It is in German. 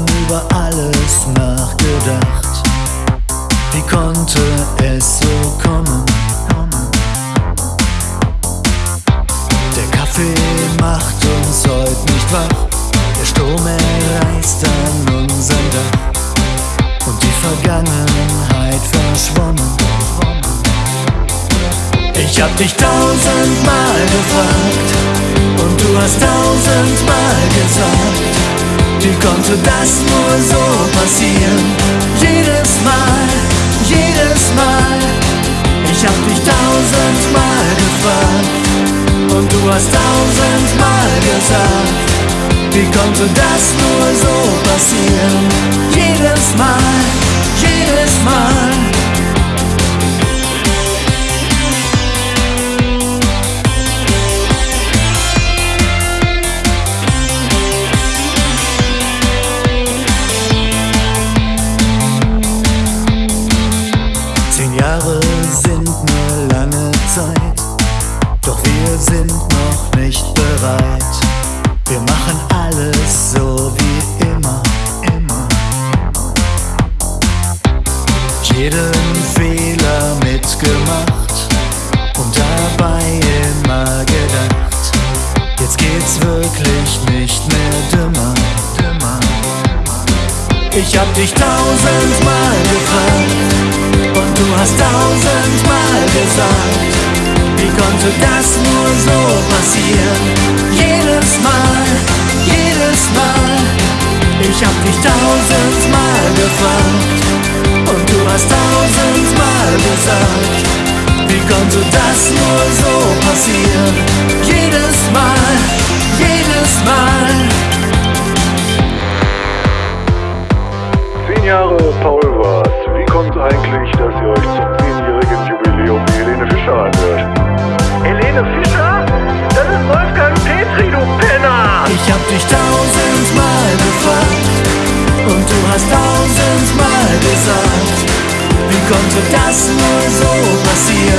über alles nachgedacht. Wie konnte es so kommen? Der Kaffee macht uns heute nicht wach. Der Sturm erreißt an unserem Dach. Und die Vergangenheit verschwommen. Ich hab dich tausendmal gefragt und du hast tausendmal gesagt, wie konnte das nur so passieren? Jedes Mal, jedes Mal, ich hab dich tausendmal gefragt und du hast tausendmal gesagt, wie konnte das nur so passieren? Jedes Mal, jedes Mal. Wir sind noch nicht bereit. Wir machen alles so wie immer, immer. Jeden Fehler mitgemacht und dabei immer gedacht, jetzt geht's wirklich nicht mehr dümmer, dümmer. Ich hab dich tausendmal gefragt und du hast tausendmal gesagt, konnte das nur so passieren? Jedes Mal, jedes Mal, ich hab dich tausendmal gefragt und du hast tausendmal gesagt, wie konnte das nur so passieren? Jedes Mal, jedes Mal. Zehn Jahre Paul war's. Wie kommt eigentlich, dass ihr euch zum konnte das nur so passieren?